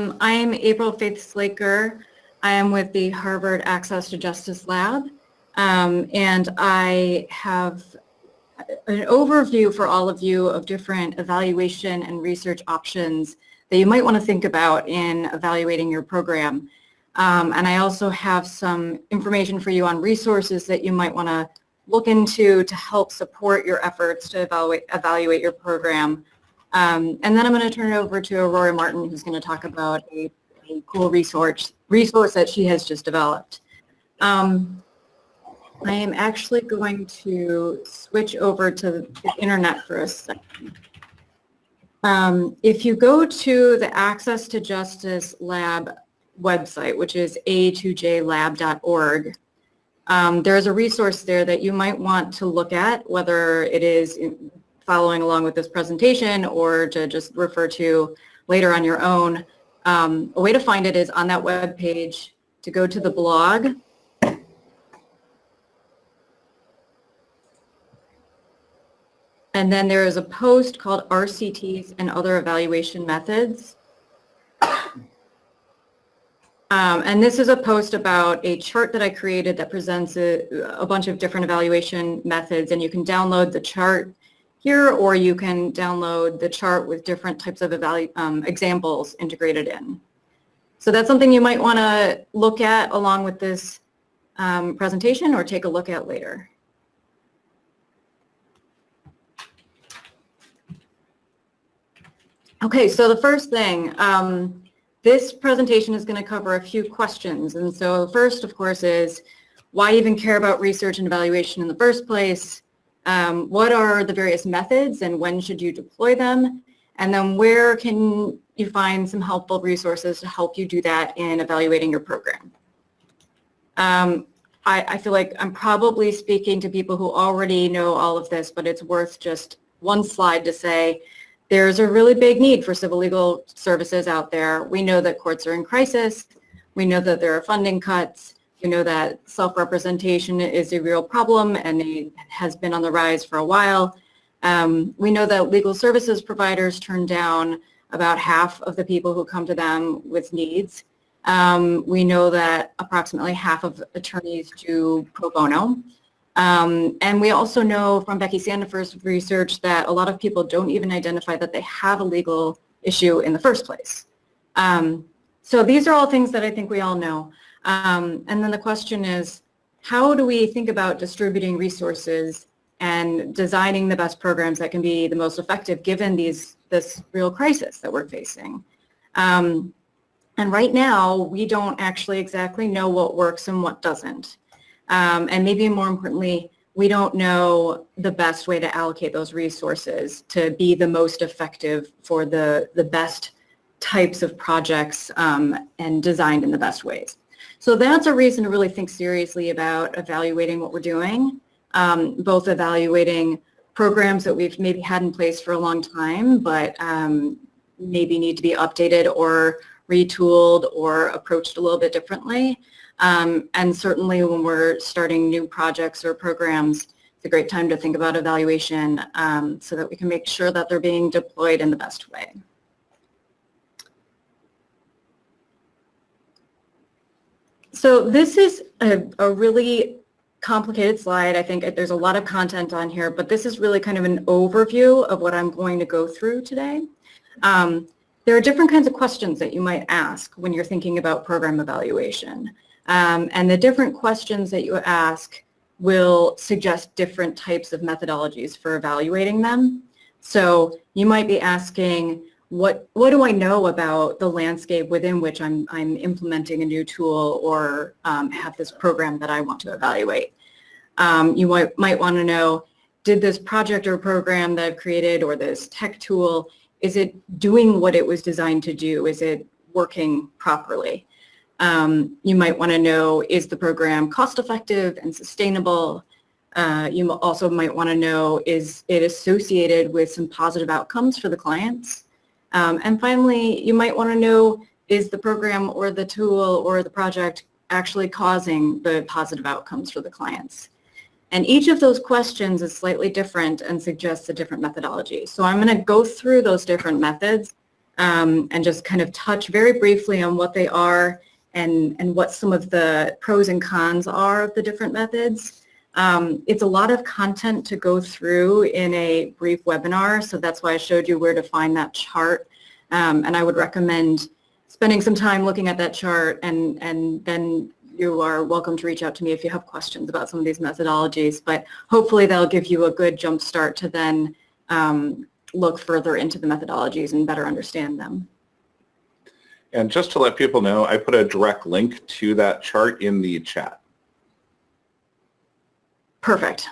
Um, I am April Faith Slaker. I am with the Harvard Access to Justice Lab, um, and I have an overview for all of you of different evaluation and research options that you might want to think about in evaluating your program. Um, and I also have some information for you on resources that you might want to look into to help support your efforts to evaluate, evaluate your program. Um, and then I'm going to turn it over to Aurora Martin, who's going to talk about a, a cool resource, resource that she has just developed. Um, I am actually going to switch over to the internet for a second. Um, if you go to the Access to Justice Lab website, which is a2jlab.org, um, there's a resource there that you might want to look at, whether it is following along with this presentation or to just refer to later on your own. Um, a way to find it is on that web page to go to the blog And then there is a post called RCTs and other evaluation methods. Um, and this is a post about a chart that I created that presents a, a, bunch of different evaluation methods and you can download the chart here or you can download the chart with different types of um, examples integrated in. So that's something you might want to look at along with this um, presentation or take a look at later. Okay, so the first thing, um, this presentation is going to cover a few questions. And so first, of course, is why even care about research and evaluation in the first place? Um, what are the various methods and when should you deploy them? And then where can you find some helpful resources to help you do that in evaluating your program? Um, I, I feel like I'm probably speaking to people who already know all of this, but it's worth just one slide to say, there's a really big need for civil legal services out there. We know that courts are in crisis. We know that there are funding cuts. We know that self-representation is a real problem and it has been on the rise for a while. Um, we know that legal services providers turn down about half of the people who come to them with needs. Um, we know that approximately half of attorneys do pro bono. Um, and we also know from Becky Sandefur's research that a lot of people don't even identify that they have a legal issue in the first place. Um, so these are all things that I think we all know. Um, and then the question is, how do we think about distributing resources and designing the best programs that can be the most effective given these this real crisis that we're facing? Um, and right now, we don't actually exactly know what works and what doesn't. Um, and maybe more importantly, we don't know the best way to allocate those resources to be the most effective for the, the best types of projects um, and designed in the best ways. So that's a reason to really think seriously about evaluating what we're doing, um, both evaluating programs that we've maybe had in place for a long time, but um, maybe need to be updated or retooled or approached a little bit differently, um, and certainly when we're starting new projects or programs, it's a great time to think about evaluation um, so that we can make sure that they're being deployed in the best way. So this is a, a really complicated slide. I think there's a lot of content on here, but this is really kind of an overview of what I'm going to go through today. Um, there are different kinds of questions that you might ask when you're thinking about program evaluation. Um, and the different questions that you ask will suggest different types of methodologies for evaluating them. So you might be asking, what, what do I know about the landscape within which I'm, I'm implementing a new tool or um, have this program that I want to evaluate? Um, you might, might want to know, did this project or program that I've created or this tech tool, is it doing what it was designed to do? Is it working properly? Um, you might want to know, is the program cost effective and sustainable? Uh, you also might want to know, is it associated with some positive outcomes for the clients? Um, and finally, you might want to know, is the program or the tool or the project actually causing the positive outcomes for the clients? And each of those questions is slightly different and suggests a different methodology. So I'm going to go through those different methods um, and just kind of touch very briefly on what they are and, and what some of the pros and cons are of the different methods. Um, it's a lot of content to go through in a brief webinar, so that's why I showed you where to find that chart. Um, and I would recommend spending some time looking at that chart and, and then you are welcome to reach out to me if you have questions about some of these methodologies, but hopefully they'll give you a good jump start to then um, look further into the methodologies and better understand them. And just to let people know, I put a direct link to that chart in the chat. Perfect.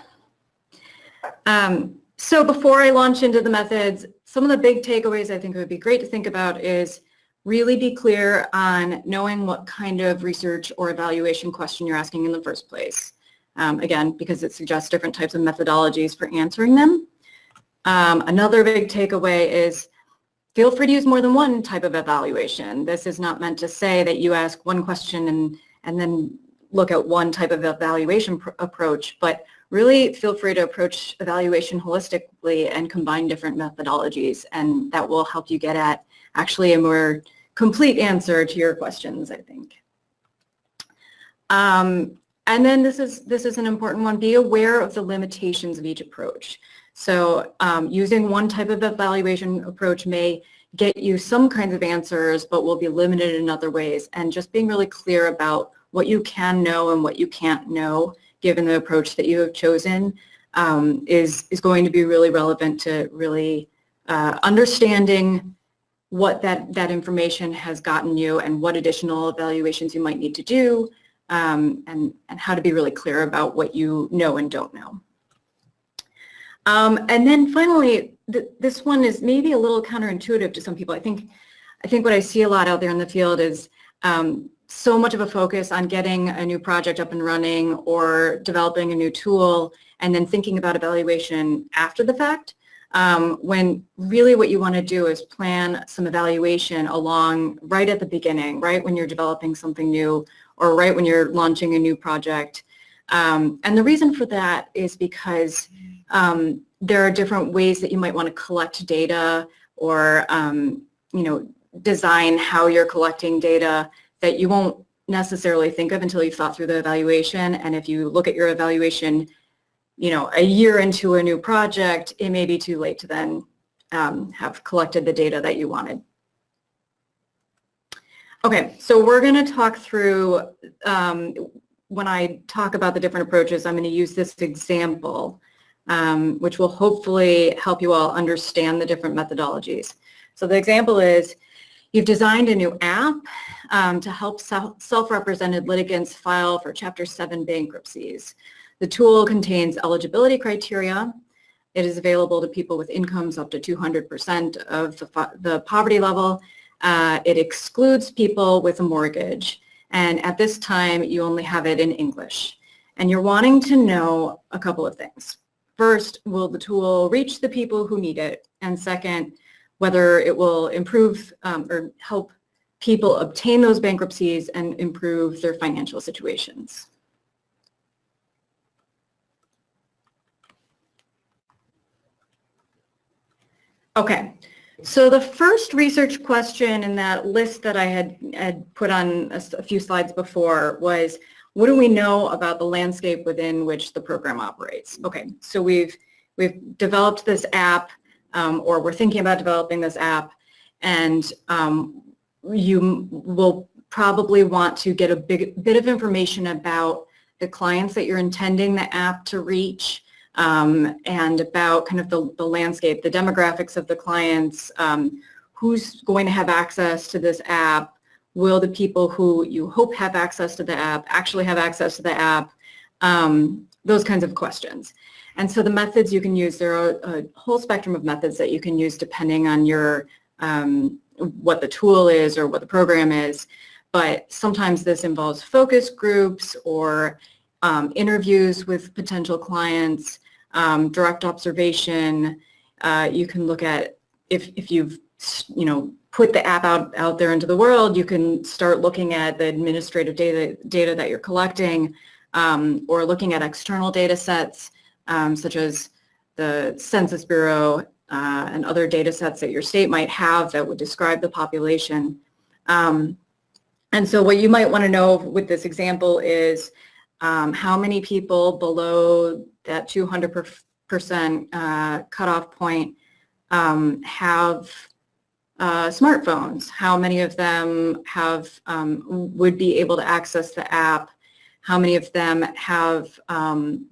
Um, so before I launch into the methods, some of the big takeaways I think it would be great to think about is really be clear on knowing what kind of research or evaluation question you're asking in the first place. Um, again, because it suggests different types of methodologies for answering them. Um, another big takeaway is feel free to use more than one type of evaluation. This is not meant to say that you ask one question and, and then look at one type of evaluation approach, but really feel free to approach evaluation holistically and combine different methodologies, and that will help you get at actually a more complete answer to your questions, I think. Um, and then this is, this is an important one, be aware of the limitations of each approach. So um, using one type of evaluation approach may get you some kinds of answers, but will be limited in other ways. And just being really clear about what you can know and what you can't know, given the approach that you have chosen, um, is, is going to be really relevant to really uh, understanding what that, that information has gotten you and what additional evaluations you might need to do, um, and, and how to be really clear about what you know and don't know. Um, and then finally, th this one is maybe a little counterintuitive to some people. I think, I think what I see a lot out there in the field is um, so much of a focus on getting a new project up and running or developing a new tool and then thinking about evaluation after the fact. Um, when really what you want to do is plan some evaluation along right at the beginning, right when you're developing something new or right when you're launching a new project. Um, and the reason for that is because um, there are different ways that you might want to collect data or, um, you know, design how you're collecting data that you won't necessarily think of until you've thought through the evaluation. And if you look at your evaluation, you know, a year into a new project, it may be too late to then um, have collected the data that you wanted. Okay, so we're going to talk through, um, when I talk about the different approaches, I'm going to use this example um, which will hopefully help you all understand the different methodologies. So the example is you've designed a new app um, to help self-represented litigants file for Chapter 7 bankruptcies. The tool contains eligibility criteria. It is available to people with incomes up to 200% of the, the poverty level. Uh, it excludes people with a mortgage. And at this time, you only have it in English. And you're wanting to know a couple of things. First, will the tool reach the people who need it? And second, whether it will improve um, or help people obtain those bankruptcies and improve their financial situations. Okay, so the first research question in that list that I had, had put on a, a few slides before was, what do we know about the landscape within which the program operates? Okay, so we've, we've developed this app um, or we're thinking about developing this app and um, you will probably want to get a big, bit of information about the clients that you're intending the app to reach um, and about kind of the, the landscape, the demographics of the clients, um, who's going to have access to this app, Will the people who you hope have access to the app actually have access to the app? Um, those kinds of questions. And so the methods you can use, there are a whole spectrum of methods that you can use depending on your um, what the tool is or what the program is. But sometimes this involves focus groups or um, interviews with potential clients, um, direct observation. Uh, you can look at if, if you've you know put the app out, out there into the world, you can start looking at the administrative data, data that you're collecting um, or looking at external data sets um, such as the Census Bureau, uh, and other data sets that your state might have that would describe the population. Um, and so what you might want to know with this example is um, how many people below that 200% uh, cutoff point um, have uh, smartphones, how many of them have um, would be able to access the app, how many of them have um,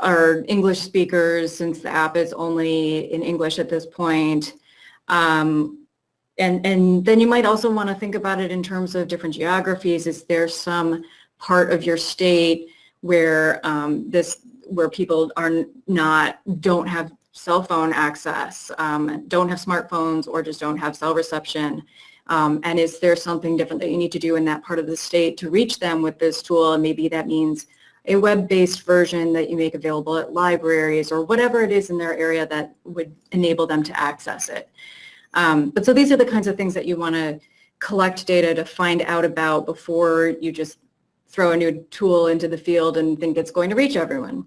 are English speakers since the app is only in English at this point. Um, and, and then you might also want to think about it in terms of different geographies. Is there some part of your state where um, this where people are not don't have cell phone access, um, don't have smartphones, or just don't have cell reception? Um, and is there something different that you need to do in that part of the state to reach them with this tool? And maybe that means a web-based version that you make available at libraries or whatever it is in their area that would enable them to access it. Um, but so these are the kinds of things that you want to collect data to find out about before you just throw a new tool into the field and think it's going to reach everyone.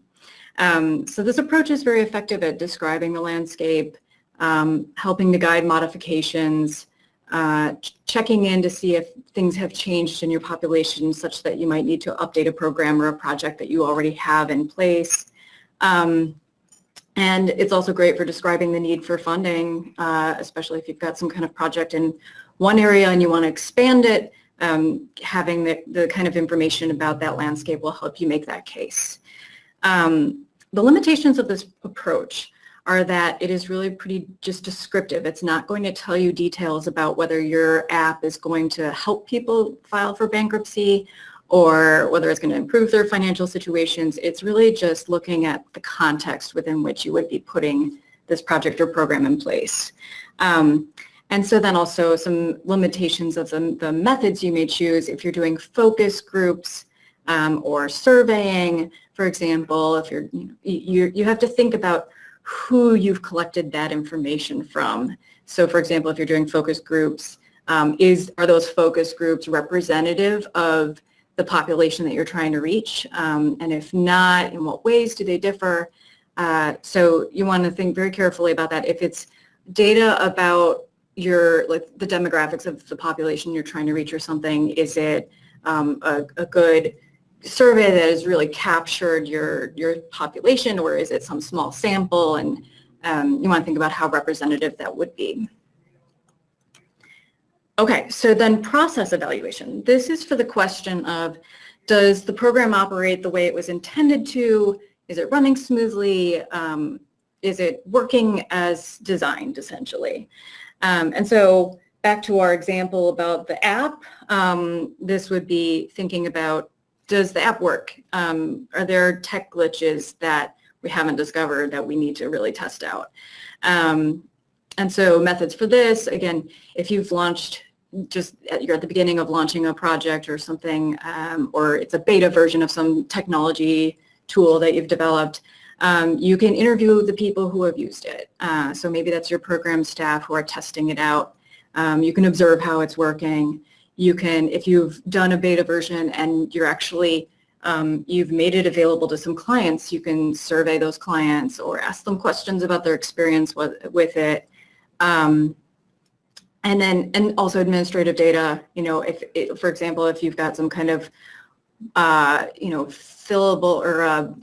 Um, so this approach is very effective at describing the landscape, um, helping to guide modifications, uh, checking in to see if things have changed in your population such that you might need to update a program or a project that you already have in place. Um, and it's also great for describing the need for funding, uh, especially if you've got some kind of project in one area and you want to expand it. Um, having the, the kind of information about that landscape will help you make that case. Um, the limitations of this approach are that it is really pretty just descriptive. It's not going to tell you details about whether your app is going to help people file for bankruptcy or whether it's going to improve their financial situations. It's really just looking at the context within which you would be putting this project or program in place. Um, and so then also some limitations of the, the methods you may choose if you're doing focus groups um, or surveying, for example, if you're, you, you, you have to think about who you've collected that information from. So for example, if you're doing focus groups, um, is are those focus groups representative of the population that you're trying to reach? Um, and if not, in what ways do they differ? Uh, so you want to think very carefully about that. If it's data about your like the demographics of the population you're trying to reach or something, is it um, a, a good survey that has really captured your, your population or is it some small sample and um, you want to think about how representative that would be. Okay, so then process evaluation. This is for the question of does the program operate the way it was intended to? Is it running smoothly? Um, is it working as designed essentially? Um, and so back to our example about the app, um, this would be thinking about does the app work? Um, are there tech glitches that we haven't discovered that we need to really test out? Um, and so methods for this, again, if you've launched just at, you're at the beginning of launching a project or something, um, or it's a beta version of some technology tool that you've developed, um, you can interview the people who have used it. Uh, so maybe that's your program staff who are testing it out. Um, you can observe how it's working you can, if you've done a beta version and you're actually, um, you've made it available to some clients, you can survey those clients or ask them questions about their experience with, with it. Um, and then, and also administrative data, you know, if, it, for example, if you've got some kind of, uh, you know, fillable or uh,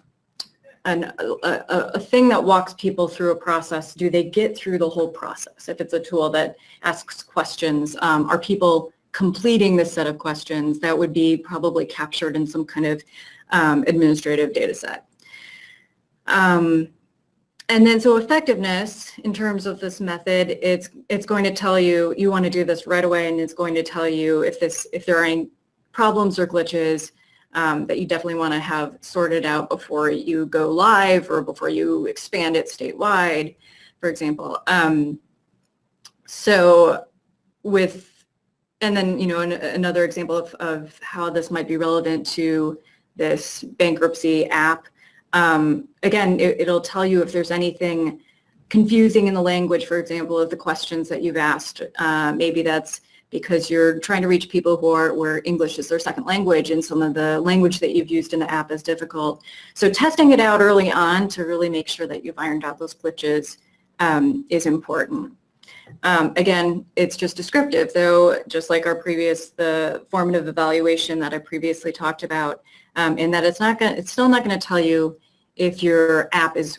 an, a, a, thing that walks people through a process, do they get through the whole process? If it's a tool that asks questions, um, are people completing this set of questions, that would be probably captured in some kind of um, administrative data set. Um, and then so effectiveness in terms of this method, it's it's going to tell you you want to do this right away and it's going to tell you if this if there are any problems or glitches um, that you definitely want to have sorted out before you go live or before you expand it statewide, for example. Um, so with and then, you know, an, another example of, of how this might be relevant to this bankruptcy app. Um, again, it, will tell you if there's anything confusing in the language, for example, of the questions that you've asked. Uh, maybe that's because you're trying to reach people who are where English is their second language and some of the language that you've used in the app is difficult. So testing it out early on to really make sure that you've ironed out those glitches um, is important. Um, again, it's just descriptive, though, just like our previous, the formative evaluation that I previously talked about, um, in that it's not going it's still not going to tell you if your app is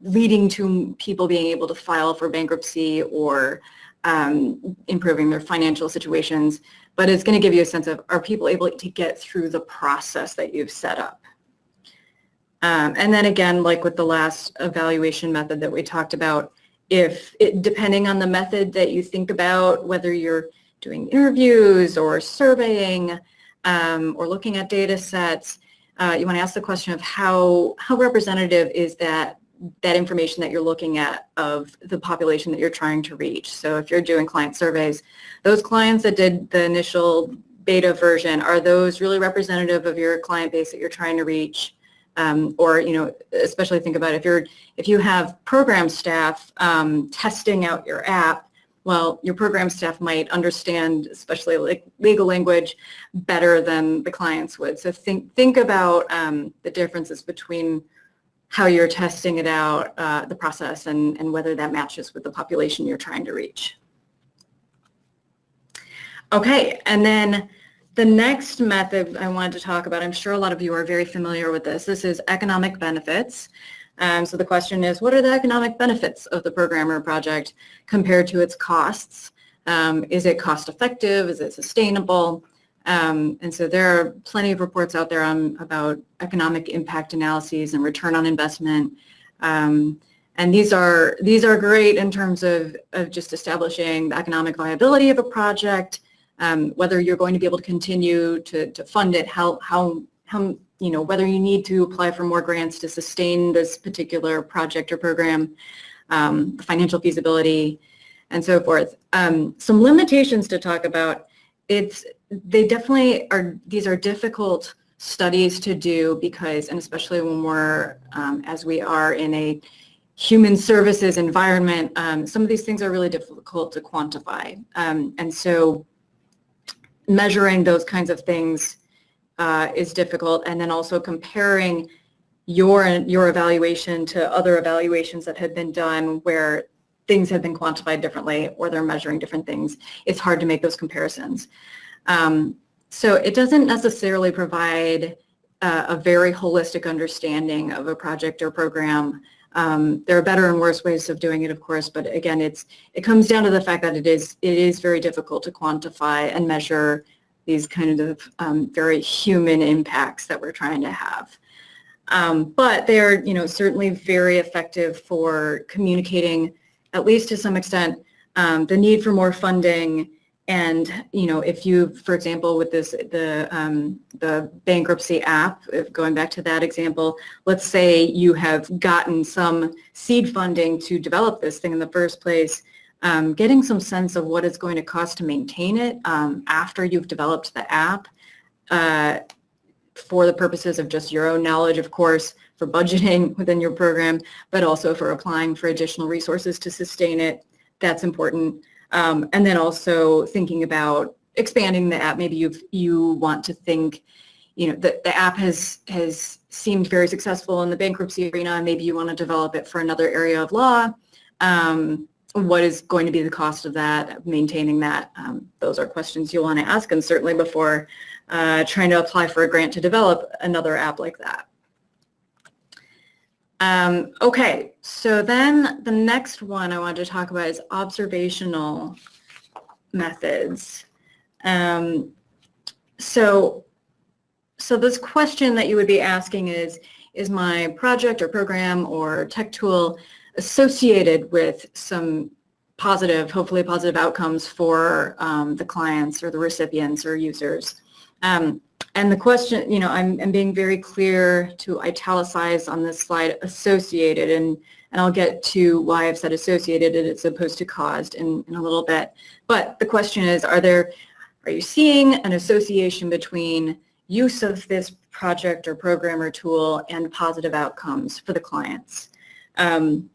leading to people being able to file for bankruptcy or um, improving their financial situations, but it's going to give you a sense of are people able to get through the process that you've set up. Um, and then again, like with the last evaluation method that we talked about, if it, depending on the method that you think about, whether you're doing interviews or surveying um, or looking at data sets, uh, you want to ask the question of how, how representative is that that information that you're looking at of the population that you're trying to reach. So if you're doing client surveys, those clients that did the initial beta version, are those really representative of your client base that you're trying to reach? Um, or, you know, especially think about if you're, if you have program staff um, testing out your app, well, your program staff might understand, especially like legal language, better than the clients would. So think, think about um, the differences between how you're testing it out, uh, the process, and, and whether that matches with the population you're trying to reach. Okay, and then the next method I wanted to talk about, I'm sure a lot of you are very familiar with this. This is economic benefits. Um, so the question is, what are the economic benefits of the program or project compared to its costs? Um, is it cost effective? Is it sustainable? Um, and so there are plenty of reports out there on, about economic impact analyses and return on investment. Um, and these are, these are great in terms of, of just establishing the economic viability of a project, um, whether you're going to be able to continue to, to fund it, how, how, how, you know, whether you need to apply for more grants to sustain this particular project or program, um, financial feasibility, and so forth. Um, some limitations to talk about it's they definitely are these are difficult studies to do because and especially when we're um, as we are in a human services environment um, some of these things are really difficult to quantify um, and so measuring those kinds of things uh, is difficult and then also comparing your your evaluation to other evaluations that have been done where things have been quantified differently or they're measuring different things, it's hard to make those comparisons. Um, so it doesn't necessarily provide uh, a very holistic understanding of a project or program. Um, there are better and worse ways of doing it, of course, but again, it's it comes down to the fact that it is it is very difficult to quantify and measure these kind of um, very human impacts that we're trying to have. Um, but they're, you know, certainly very effective for communicating at least to some extent, um, the need for more funding and, you know, if you, for example, with this, the, um, the bankruptcy app, going back to that example, let's say you have gotten some seed funding to develop this thing in the first place, um, getting some sense of what it's going to cost to maintain it um, after you've developed the app uh, for the purposes of just your own knowledge, of course, for budgeting within your program, but also for applying for additional resources to sustain it. That's important. Um, and then also thinking about expanding the app. Maybe you you want to think, you know, the, the app has has seemed very successful in the bankruptcy arena. Maybe you want to develop it for another area of law. Um, what is going to be the cost of that, maintaining that? Um, those are questions you'll want to ask, and certainly before uh, trying to apply for a grant to develop another app like that. Um, okay, so then the next one I wanted to talk about is observational methods. Um, so, so this question that you would be asking is, is my project or program or tech tool associated with some positive, hopefully positive outcomes for um, the clients or the recipients or users? Um, and the question, you know, I'm, I'm being very clear to italicize on this slide associated, and, and I'll get to why I've said associated as opposed to caused in, in a little bit. But the question is, are there, are you seeing an association between use of this project or program or tool and positive outcomes for the clients? Um,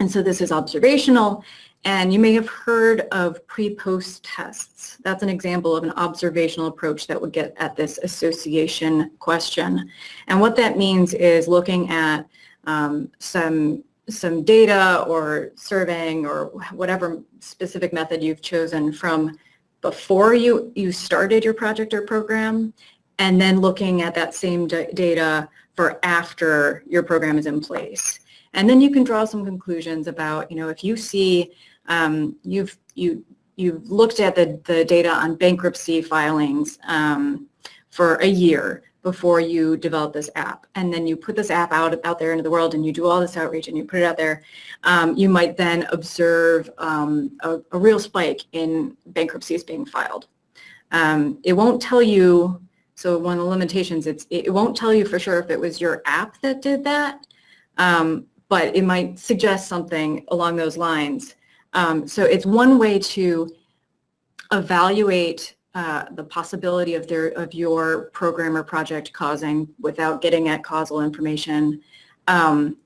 and so this is observational and you may have heard of pre-post tests. That's an example of an observational approach that would get at this association question. And what that means is looking at um, some some data or surveying or whatever specific method you've chosen from before you, you started your project or program and then looking at that same data for after your program is in place. And then you can draw some conclusions about, you know, if you see um, you've you you've looked at the, the data on bankruptcy filings um, for a year before you develop this app. And then you put this app out, out there into the world and you do all this outreach and you put it out there. Um, you might then observe um, a, a, real spike in bankruptcies being filed. Um, it won't tell you, so one of the limitations, it's, it won't tell you for sure if it was your app that did that, um, but it might suggest something along those lines. Um, so it's one way to evaluate uh, the possibility of their of your program or project causing without getting at causal information, um,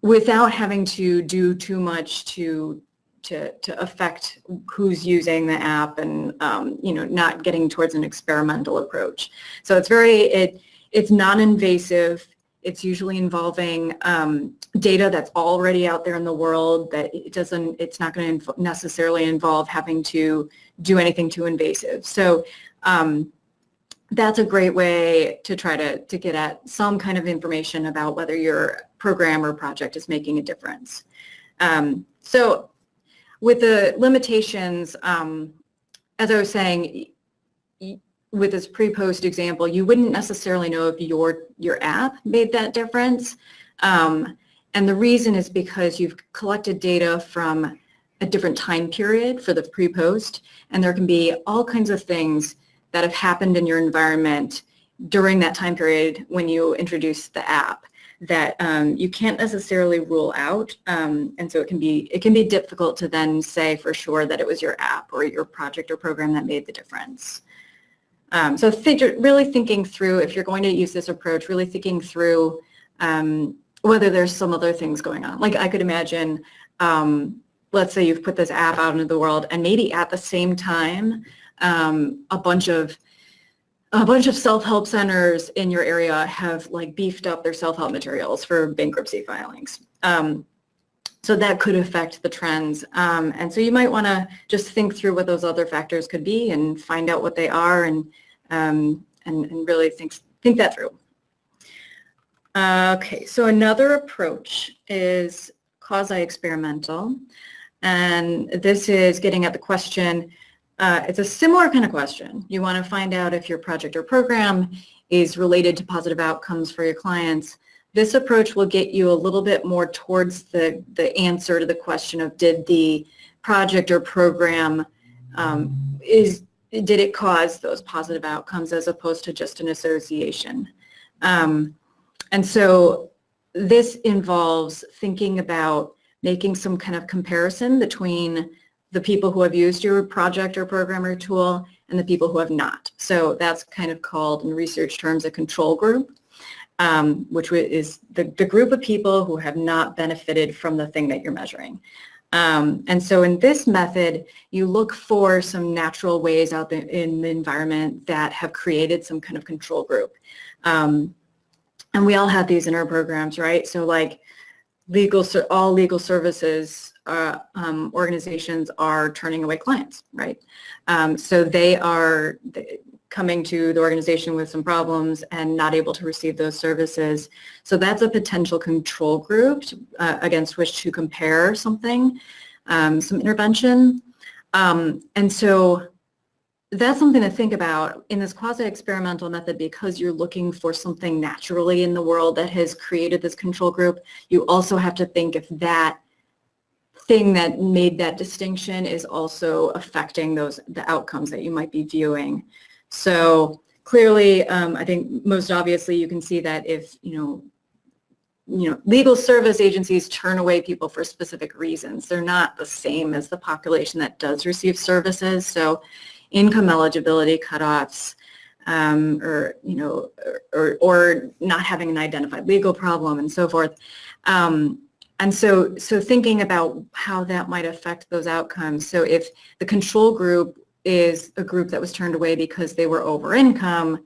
without having to do too much to to to affect who's using the app and um, you know not getting towards an experimental approach. So it's very it it's non-invasive it's usually involving um, data that's already out there in the world that it doesn't, it's not going to necessarily involve having to do anything too invasive. So um, that's a great way to try to, to get at some kind of information about whether your program or project is making a difference. Um, so with the limitations, um, as I was saying, with this pre-post example, you wouldn't necessarily know if your your app made that difference. Um, and the reason is because you've collected data from a different time period for the pre-post, and there can be all kinds of things that have happened in your environment during that time period when you introduce the app that um, you can't necessarily rule out, um, and so it can be it can be difficult to then say for sure that it was your app or your project or program that made the difference. Um, so really thinking through, if you're going to use this approach, really thinking through um, whether there's some other things going on. Like I could imagine, um, let's say you've put this app out into the world and maybe at the same time, um, a bunch of a bunch of self-help centers in your area have like beefed up their self-help materials for bankruptcy filings. Um, so that could affect the trends. Um, and so you might want to just think through what those other factors could be and find out what they are and um, and, and, really think, think that through. Okay, so another approach is quasi-experimental. And this is getting at the question, uh, it's a similar kind of question. You want to find out if your project or program is related to positive outcomes for your clients. This approach will get you a little bit more towards the, the answer to the question of did the project or program um, is did it cause those positive outcomes as opposed to just an association? Um, and so this involves thinking about making some kind of comparison between the people who have used your project or program or tool and the people who have not. So that's kind of called in research terms a control group, um, which is the, the group of people who have not benefited from the thing that you're measuring. Um, and so in this method, you look for some natural ways out there in the environment that have created some kind of control group. Um, and we all have these in our programs, right? So like legal, all legal services uh, um, organizations are turning away clients, right? Um, so they are, coming to the organization with some problems and not able to receive those services. So that's a potential control group uh, against which to compare something, um, some intervention. Um, and so that's something to think about in this quasi-experimental method because you're looking for something naturally in the world that has created this control group. You also have to think if that thing that made that distinction is also affecting those the outcomes that you might be viewing. So clearly, um, I think most obviously you can see that if, you know, you know, legal service agencies turn away people for specific reasons. They're not the same as the population that does receive services. So income eligibility cutoffs, um, or you know, or, or not having an identified legal problem and so forth. Um, and so, so thinking about how that might affect those outcomes. So if the control group is a group that was turned away because they were over income,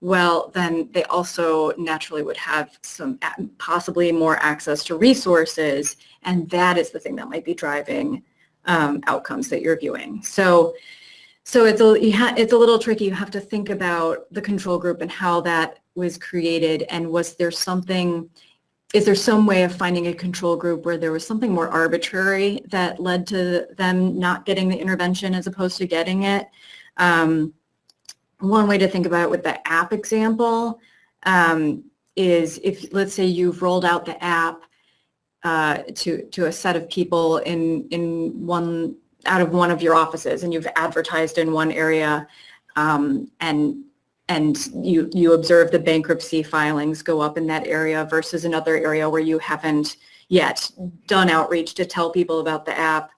well, then they also naturally would have some possibly more access to resources, and that is the thing that might be driving um, outcomes that you're viewing. So, so it's a it's a little tricky. You have to think about the control group and how that was created, and was there something? Is there some way of finding a control group where there was something more arbitrary that led to them not getting the intervention as opposed to getting it? Um, one way to think about it with the app example um, is if, let's say you've rolled out the app uh, to, to a set of people in, in one, out of one of your offices and you've advertised in one area um, and and you, you observe the bankruptcy filings go up in that area versus another area where you haven't yet done outreach to tell people about the app.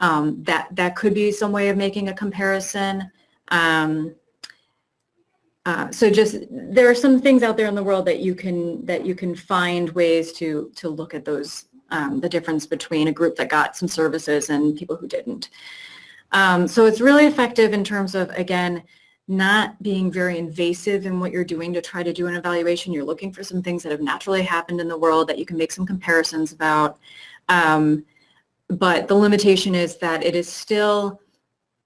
Um, that, that could be some way of making a comparison. Um, uh, so just there are some things out there in the world that you can that you can find ways to to look at those um, the difference between a group that got some services and people who didn't. Um, so it's really effective in terms of again not being very invasive in what you're doing to try to do an evaluation. You're looking for some things that have naturally happened in the world that you can make some comparisons about. Um, but the limitation is that it is still,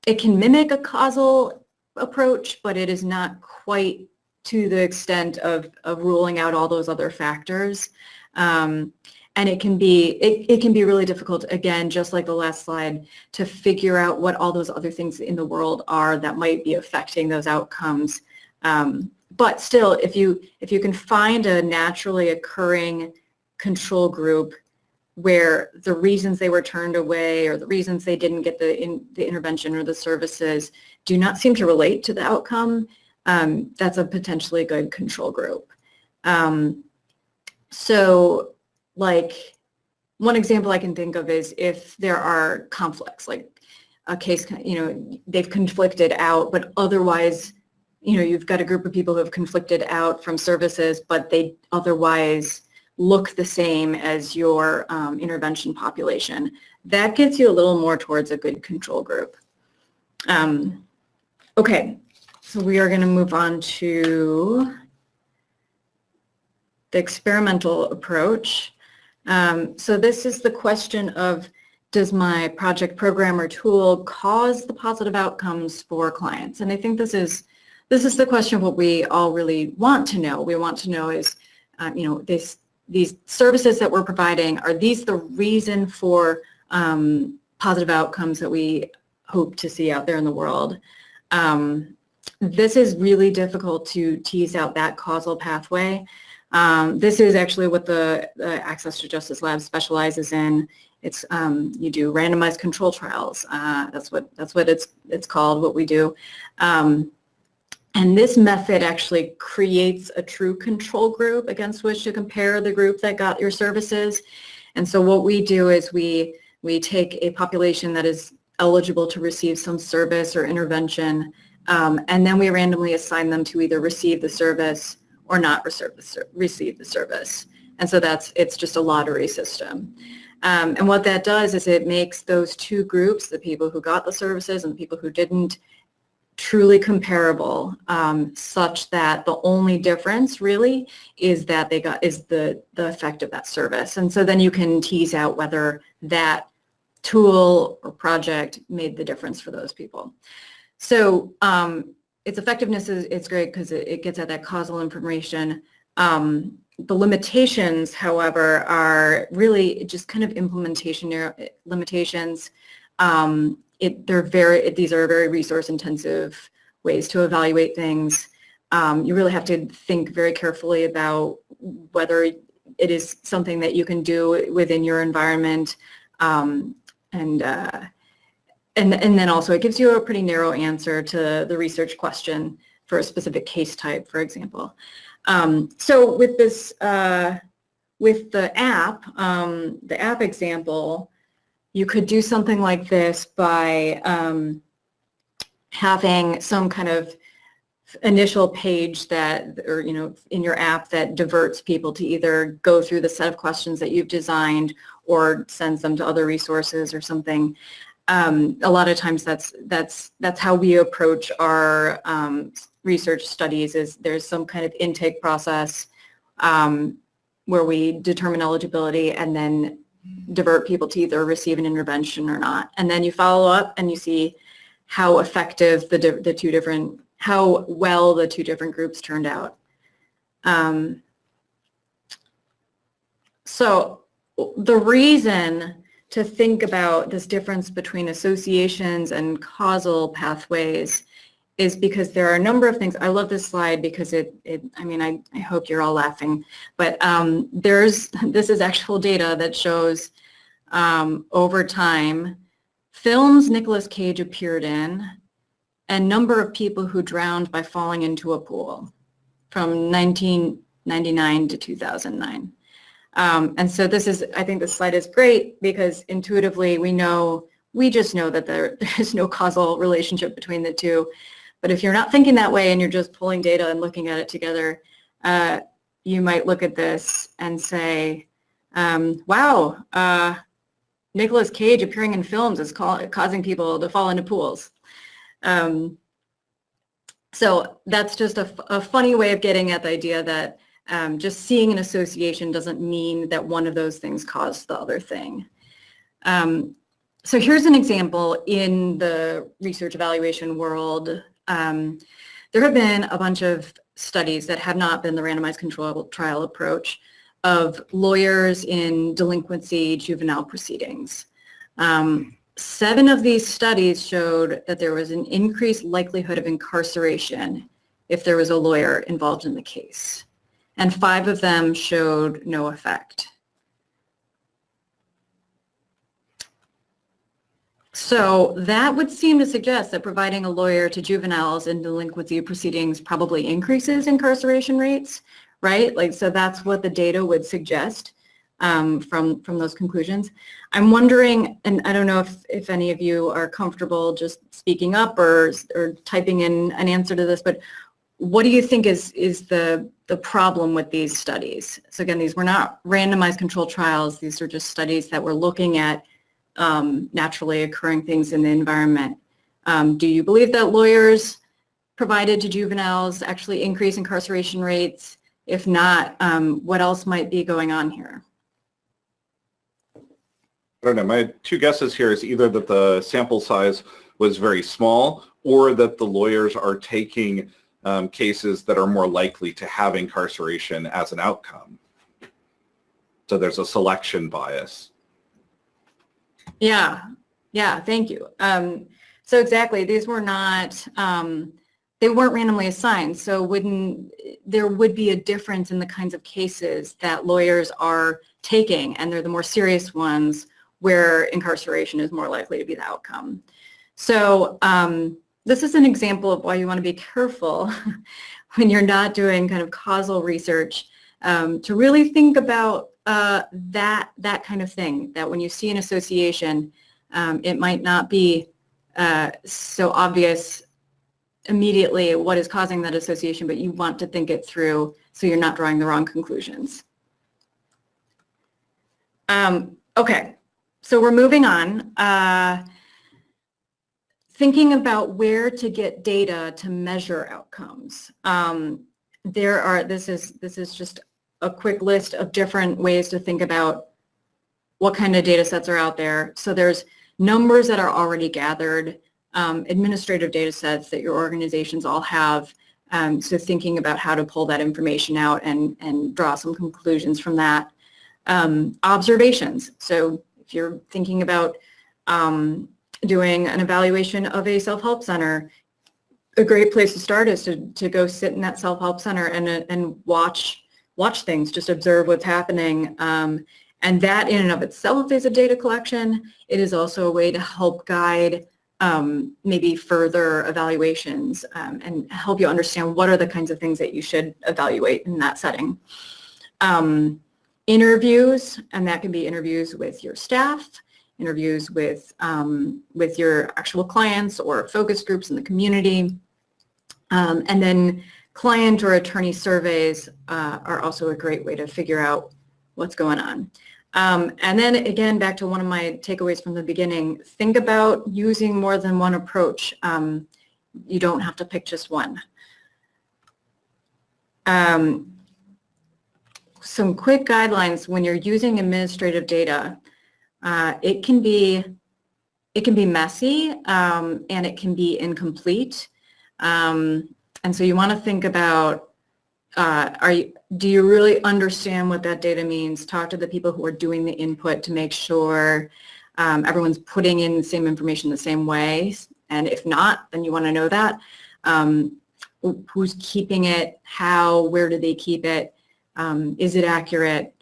it can mimic a causal approach, but it is not quite to the extent of, of ruling out all those other factors. Um, and it can be it, it can be really difficult again just like the last slide to figure out what all those other things in the world are that might be affecting those outcomes. Um, but still if you if you can find a naturally occurring control group where the reasons they were turned away or the reasons they didn't get the in, the intervention or the services do not seem to relate to the outcome um, that's a potentially good control group. Um, so like one example I can think of is if there are conflicts, like a case, you know, they've conflicted out, but otherwise, you know, you've got a group of people who have conflicted out from services, but they otherwise look the same as your um, intervention population. That gets you a little more towards a good control group. Um, okay, so we are going to move on to the experimental approach. Um, so this is the question of does my project program or tool cause the positive outcomes for clients? And I think this is this is the question of what we all really want to know. We want to know is, um, you know, this these services that we're providing, are these the reason for um, positive outcomes that we hope to see out there in the world? Um, this is really difficult to tease out that causal pathway. Um, this is actually what the, the, Access to Justice Lab specializes in. It's um, you do randomized control trials. Uh, that's what that's what it's it's called. What we do, um, and this method actually creates a true control group against which to compare the group that got your services. And so what we do is we we take a population that is eligible to receive some service or intervention, um, and then we randomly assign them to either receive the service or not receive the service. And so that's, it's just a lottery system. Um, and what that does is it makes those two groups, the people who got the services and the people who didn't, truly comparable um, such that the only difference really is that they got is the the effect of that service and so then you can tease out whether that tool or project made the difference for those people so um, its effectiveness is it's great because it, it, gets at that causal information. Um, the limitations, however, are really just kind of implementation limitations. Um, it, they're very, these are very resource intensive ways to evaluate things. Um, you really have to think very carefully about whether it is something that you can do within your environment um, and uh, and, and then also it gives you a pretty narrow answer to the research question for a specific case type, for example. Um, so with this, uh, with the app, um, the app example, you could do something like this by um, having some kind of initial page that, or you know, in your app that diverts people to either go through the set of questions that you've designed or sends them to other resources or something. Um, a lot of times that's that's that's how we approach our um, research studies. Is there's some kind of intake process um, where we determine eligibility and then divert people to either receive an intervention or not, and then you follow up and you see how effective the the two different how well the two different groups turned out. Um, so the reason to think about this difference between associations and causal pathways is because there are a number of things. I love this slide because it, it I mean, I, I hope you're all laughing, but um, there's, this is actual data that shows um, over time films Nicolas Cage appeared in and number of people who drowned by falling into a pool from 1999 to 2009. Um, and so this is, I think this slide is great because intuitively we know, we just know that there, there's no causal relationship between the two. But if you're not thinking that way and you're just pulling data and looking at it together, uh, you might look at this and say, um, wow, uh, Nicolas Cage appearing in films is causing people to fall into pools. Um, so that's just a, a funny way of getting at the idea that um, just seeing an association doesn't mean that one of those things caused the other thing. Um, so here's an example in the research evaluation world. Um, there have been a bunch of studies that have not been the randomized control trial approach of lawyers in delinquency juvenile proceedings. Um, seven of these studies showed that there was an increased likelihood of incarceration if there was a lawyer involved in the case and five of them showed no effect. So that would seem to suggest that providing a lawyer to juveniles in delinquency proceedings probably increases incarceration rates, right? Like, so that's what the data would suggest um, from, from those conclusions. I'm wondering, and I don't know if, if any of you are comfortable just speaking up or, or typing in an answer to this, but what do you think is, is the, the problem with these studies? So again, these were not randomized controlled trials. These are just studies that were looking at um, naturally occurring things in the environment. Um, do you believe that lawyers provided to juveniles actually increase incarceration rates? If not, um, what else might be going on here? I don't know. My two guesses here is either that the sample size was very small or that the lawyers are taking um, cases that are more likely to have incarceration as an outcome. So there's a selection bias. Yeah, yeah, thank you. Um, so exactly, these were not, um, they weren't randomly assigned, so wouldn't, there would be a difference in the kinds of cases that lawyers are taking, and they're the more serious ones where incarceration is more likely to be the outcome. So um, this is an example of why you want to be careful when you're not doing kind of causal research um, to really think about uh, that that kind of thing. That when you see an association, um, it might not be uh, so obvious immediately what is causing that association, but you want to think it through so you're not drawing the wrong conclusions. Um, okay, so we're moving on. Uh, thinking about where to get data to measure outcomes. Um, there are, this is, this is just a quick list of different ways to think about what kind of data sets are out there. So there's numbers that are already gathered, um, administrative data sets that your organizations all have. Um, so thinking about how to pull that information out and, and draw some conclusions from that. Um, observations. So if you're thinking about um, doing an evaluation of a self-help center, a great place to start is to, to go sit in that self-help center and, and watch watch things, just observe what's happening. Um, and that in and of itself is a data collection. It is also a way to help guide um, maybe further evaluations um, and help you understand what are the kinds of things that you should evaluate in that setting. Um, interviews, and that can be interviews with your staff, interviews with, um, with your actual clients or focus groups in the community. Um, and then client or attorney surveys uh, are also a great way to figure out what's going on. Um, and then again, back to one of my takeaways from the beginning, think about using more than one approach. Um, you don't have to pick just one. Um, some quick guidelines when you're using administrative data. Uh, it can be it can be messy um, and it can be incomplete. Um, and so you want to think about uh, are you, do you really understand what that data means? Talk to the people who are doing the input to make sure um, everyone's putting in the same information the same way. And if not, then you want to know that. Um, who's keeping it? How? Where do they keep it? Um, is it accurate?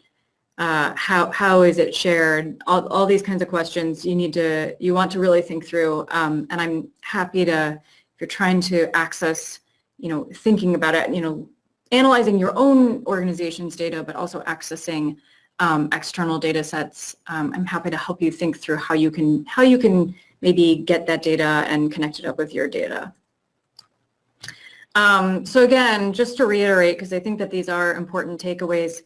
Uh, how, how is it shared? All, all these kinds of questions you need to, you want to really think through. Um, and I'm happy to, if you're trying to access, you know, thinking about it, you know, analyzing your own organization's data, but also accessing um, external data sets. Um, I'm happy to help you think through how you can how you can maybe get that data and connect it up with your data. Um, so again, just to reiterate, because I think that these are important takeaways,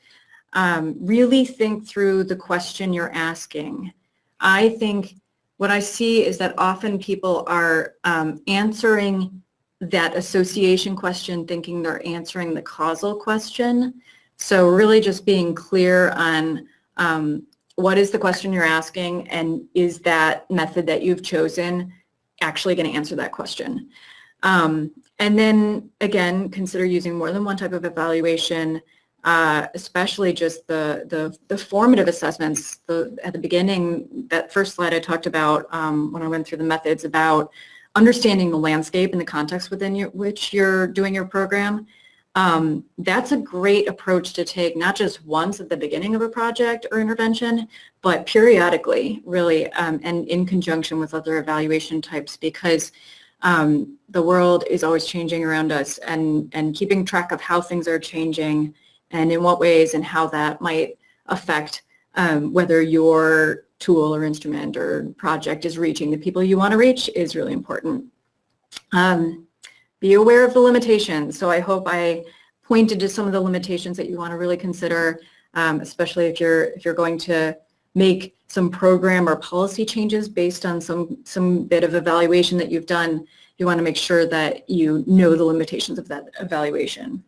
um, really think through the question you're asking. I think what I see is that often people are um, answering that association question thinking they're answering the causal question. So really just being clear on um, what is the question you're asking and is that method that you've chosen actually going to answer that question. Um, and then again, consider using more than one type of evaluation, uh, especially just the, the, the, formative assessments. The, at the beginning, that first slide I talked about um, when I went through the methods about understanding the landscape and the context within your, which you're doing your program, um, that's a great approach to take not just once at the beginning of a project or intervention, but periodically, really, um, and in conjunction with other evaluation types because um, the world is always changing around us and, and keeping track of how things are changing and in what ways and how that might affect um, whether your tool or instrument or project is reaching the people you want to reach is really important. Um, be aware of the limitations. So I hope I pointed to some of the limitations that you want to really consider, um, especially if you're if you're going to make some program or policy changes based on some some bit of evaluation that you've done. You want to make sure that you know the limitations of that evaluation.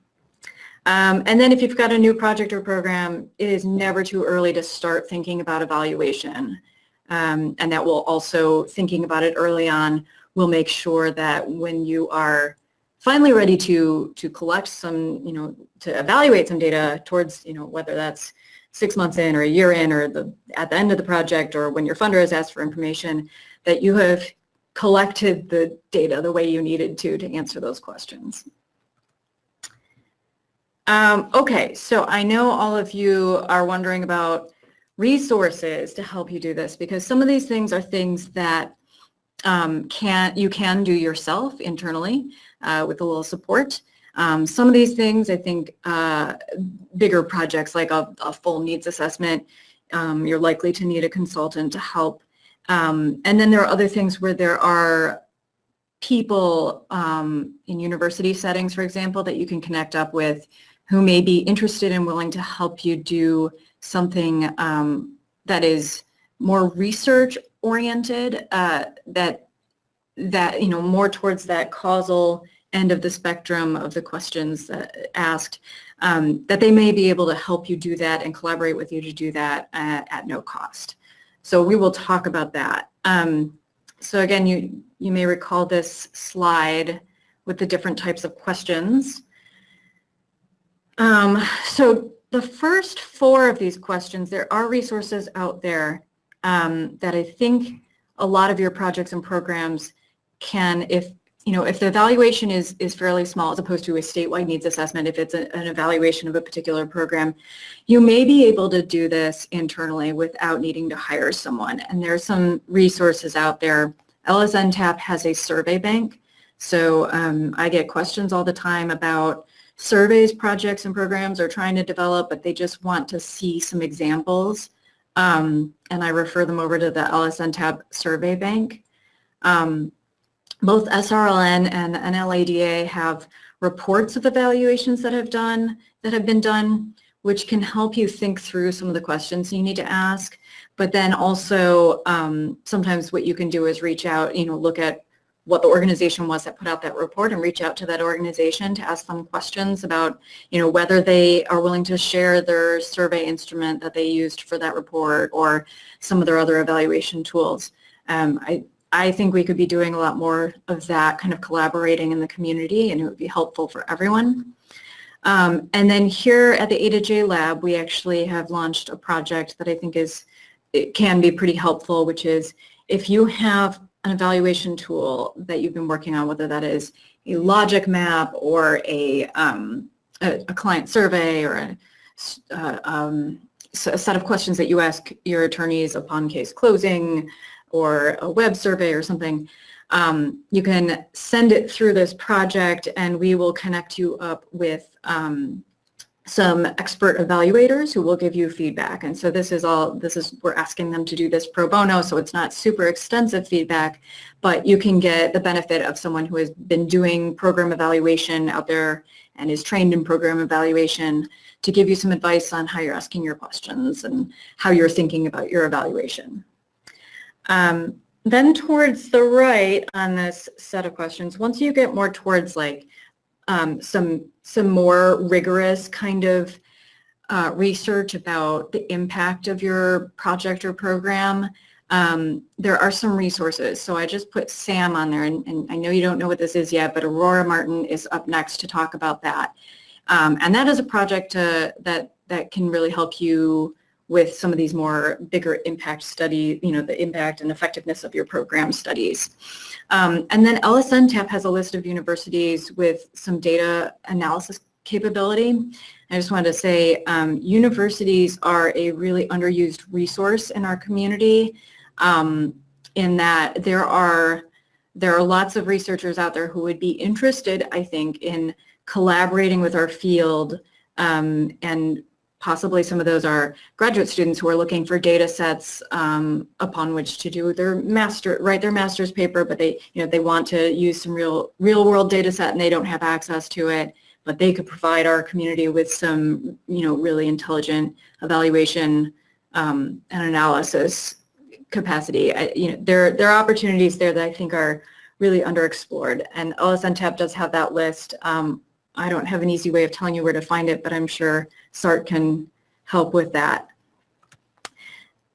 Um, and then if you've got a new project or program, it is never too early to start thinking about evaluation. Um, and that will also, thinking about it early on, will make sure that when you are finally ready to, to collect some, you know, to evaluate some data towards, you know, whether that's six months in or a year in or the, at the end of the project or when your funder has asked for information, that you have collected the data the way you needed to to answer those questions. Um, okay, so I know all of you are wondering about resources to help you do this because some of these things are things that um, can you can do yourself internally uh, with a little support. Um, some of these things, I think, uh, bigger projects like a, a, full needs assessment, um, you're likely to need a consultant to help. Um, and then there are other things where there are people um, in university settings, for example, that you can connect up with who may be interested and willing to help you do something um, that is more research oriented, uh, that that you know more towards that causal end of the spectrum of the questions asked, um, that they may be able to help you do that and collaborate with you to do that at, at no cost. So we will talk about that. Um, so again, you, you may recall this slide with the different types of questions. Um, so the first four of these questions, there are resources out there um, that I think a lot of your projects and programs can, if you know, if the evaluation is is fairly small as opposed to a statewide needs assessment, if it's a, an evaluation of a particular program, you may be able to do this internally without needing to hire someone. And there's some resources out there. LSNTAP has a survey bank. So um, I get questions all the time about surveys, projects, and programs are trying to develop, but they just want to see some examples. Um, and I refer them over to the LSNTAP survey bank. Um, both SRLN and NLADA have reports of evaluations that have done that have been done which can help you think through some of the questions you need to ask. But then also um, sometimes what you can do is reach out, you know, look at what the organization was that put out that report and reach out to that organization to ask them questions about, you know, whether they are willing to share their survey instrument that they used for that report or some of their other evaluation tools. Um, I, I think we could be doing a lot more of that kind of collaborating in the community and it would be helpful for everyone. Um, and then here at the A to J lab, we actually have launched a project that I think is, it can be pretty helpful, which is if you have an evaluation tool that you've been working on, whether that is a logic map or a, um, a, a, client survey or a, uh, um, a set of questions that you ask your attorneys upon case closing or a web survey or something, um, you can send it through this project and we will connect you up with um, some expert evaluators who will give you feedback. And so this is all, this is, we're asking them to do this pro bono, so it's not super extensive feedback, but you can get the benefit of someone who has been doing program evaluation out there and is trained in program evaluation to give you some advice on how you're asking your questions and how you're thinking about your evaluation. Um, then towards the right on this set of questions, once you get more towards like um, some some more rigorous kind of uh, research about the impact of your project or program, um, there are some resources. So I just put SAM on there, and, and, I know you don't know what this is yet, but Aurora Martin is up next to talk about that. Um, and that is a project uh, that, that can really help you with some of these more bigger impact study, you know, the impact and effectiveness of your program studies. Um, and then LSNTAP has a list of universities with some data analysis capability. I just wanted to say um, universities are a really underused resource in our community um, in that there are there are lots of researchers out there who would be interested, I think, in collaborating with our field um, and possibly some of those are graduate students who are looking for data sets um, upon which to do their master, write their master's paper, but they, you know, they want to use some real, real world data set and they don't have access to it, but they could provide our community with some, you know, really intelligent evaluation um, and analysis capacity. I, you know, there, there are opportunities there that I think are really underexplored and LSNTAP does have that list. Um, I don't have an easy way of telling you where to find it, but I'm sure SART can help with that.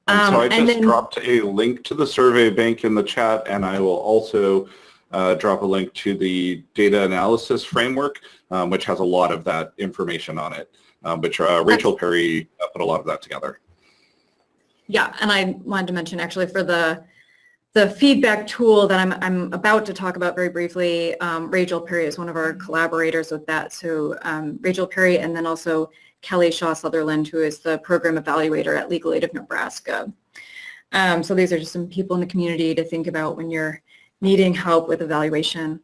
Um, so I just then, dropped a link to the survey bank in the chat, and I will also uh, drop a link to the data analysis framework, um, which has a lot of that information on it. Um, but uh, Rachel Perry put a lot of that together. Yeah, and I wanted to mention actually for the the feedback tool that I'm, I'm about to talk about very briefly, um, Rachel Perry is one of our collaborators with that. So um, Rachel Perry and then also Kelly Shaw Sutherland, who is the program evaluator at Legal Aid of Nebraska. Um, so these are just some people in the community to think about when you're needing help with evaluation.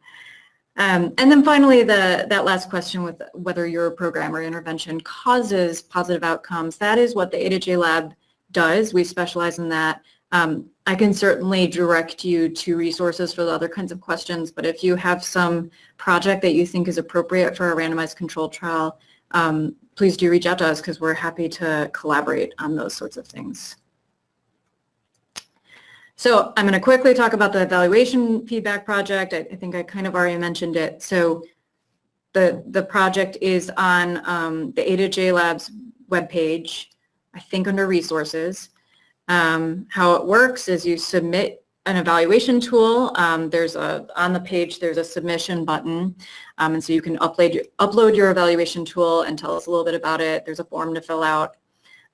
Um, and then finally, the, that last question with whether your program or intervention causes positive outcomes, that is what the A to J Lab does. We specialize in that. Um, I can certainly direct you to resources for the other kinds of questions, but if you have some project that you think is appropriate for a randomized controlled trial, um, please do reach out to us because we're happy to collaborate on those sorts of things. So I'm going to quickly talk about the evaluation feedback project. I, I think I kind of already mentioned it. So the, the project is on um, the A to J Labs webpage, I think under resources. Um, how it works is you submit an evaluation tool. Um, there's a on the page there's a submission button, um, and so you can upload your, upload your evaluation tool and tell us a little bit about it. There's a form to fill out.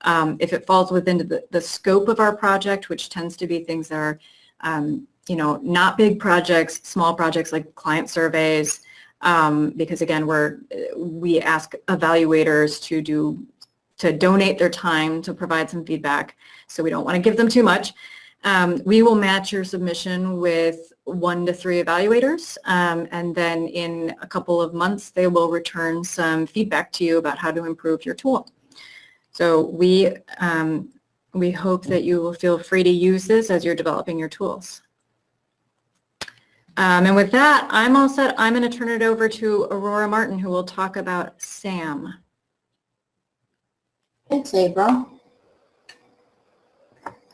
Um, if it falls within the, the scope of our project, which tends to be things that are, um, you know, not big projects, small projects like client surveys, um, because again, we're we ask evaluators to do to donate their time to provide some feedback so we don't want to give them too much. Um, we will match your submission with one to three evaluators, um, and then in a couple of months, they will return some feedback to you about how to improve your tool. So we, um, we hope that you will feel free to use this as you're developing your tools. Um, and with that, I'm all set. I'm going to turn it over to Aurora Martin, who will talk about SAM. Thanks, April.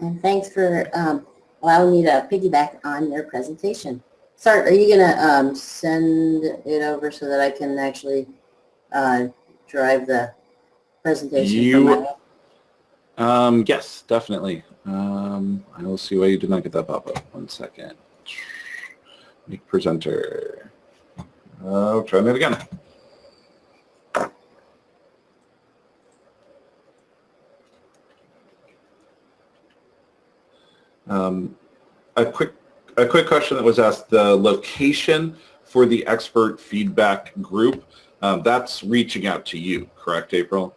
And thanks for um, allowing me to piggyback on your presentation. Sart, are you going to um, send it over so that I can actually uh, drive the presentation? You- Um, yes, definitely. Um, I will see why you did not get that pop-up. One second. Make presenter. Oh, try it again. Um, a quick, a quick question that was asked, the location for the expert feedback group, um, that's reaching out to you, correct, April?